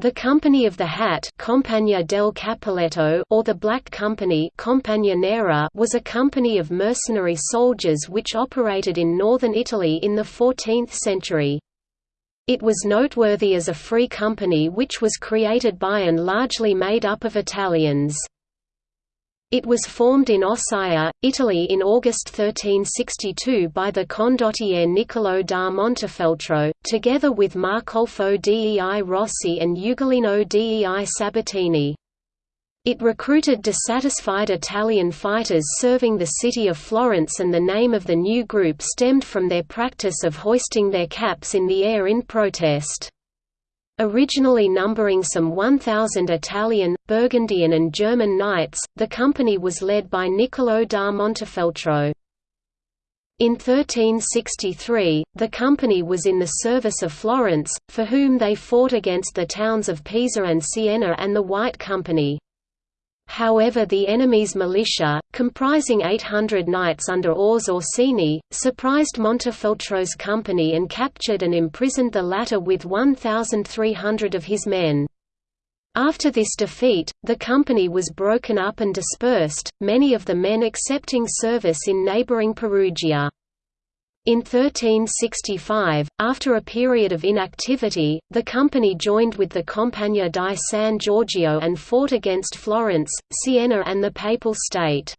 The Company of the Hat Compagnia del Cappelletto or the Black Company Compagnia Nera was a company of mercenary soldiers which operated in northern Italy in the 14th century. It was noteworthy as a free company which was created by and largely made up of Italians. It was formed in Ossia, Italy in August 1362 by the condottiere Niccolò da Montefeltro, together with Marcolfo dei Rossi and Ugolino dei Sabatini. It recruited dissatisfied Italian fighters serving the city of Florence and the name of the new group stemmed from their practice of hoisting their caps in the air in protest. Originally numbering some 1,000 Italian, Burgundian and German knights, the company was led by Niccolò da Montefeltro. In 1363, the company was in the service of Florence, for whom they fought against the towns of Pisa and Siena and the White Company. However the enemy's militia, comprising 800 knights under Ors Orsini, surprised Montefeltro's company and captured and imprisoned the latter with 1,300 of his men. After this defeat, the company was broken up and dispersed, many of the men accepting service in neighbouring Perugia. In 1365, after a period of inactivity, the company joined with the Compagnia di San Giorgio and fought against Florence, Siena and the Papal State.